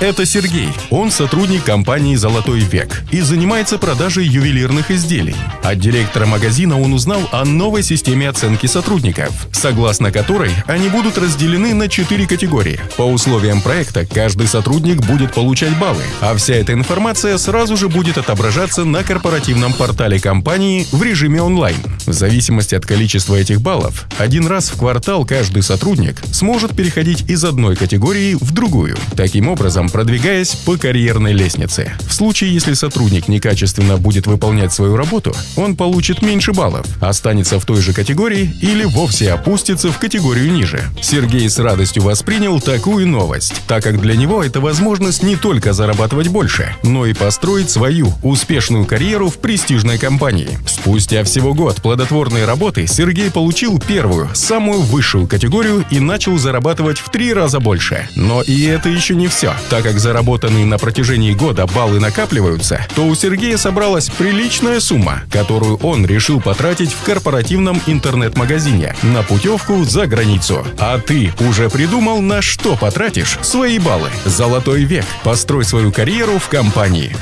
Это Сергей. Он сотрудник компании «Золотой век» и занимается продажей ювелирных изделий. От директора магазина он узнал о новой системе оценки сотрудников, согласно которой они будут разделены на четыре категории. По условиям проекта каждый сотрудник будет получать баллы, а вся эта информация сразу же будет отображаться на корпоративном портале компании в режиме онлайн. В зависимости от количества этих баллов, один раз в квартал каждый сотрудник сможет переходить из одной категории в другую. Таким образом, продвигаясь по карьерной лестнице. В случае, если сотрудник некачественно будет выполнять свою работу, он получит меньше баллов, останется в той же категории или вовсе опустится в категорию ниже. Сергей с радостью воспринял такую новость, так как для него это возможность не только зарабатывать больше, но и построить свою успешную карьеру в престижной компании. Спустя всего год плодотворной работы Сергей получил первую, самую высшую категорию и начал зарабатывать в три раза больше. Но и это еще не все. Так как заработанные на протяжении года баллы накапливаются, то у Сергея собралась приличная сумма, которую он решил потратить в корпоративном интернет-магазине на путевку за границу. А ты уже придумал, на что потратишь свои баллы? Золотой век. Построй свою карьеру в компании.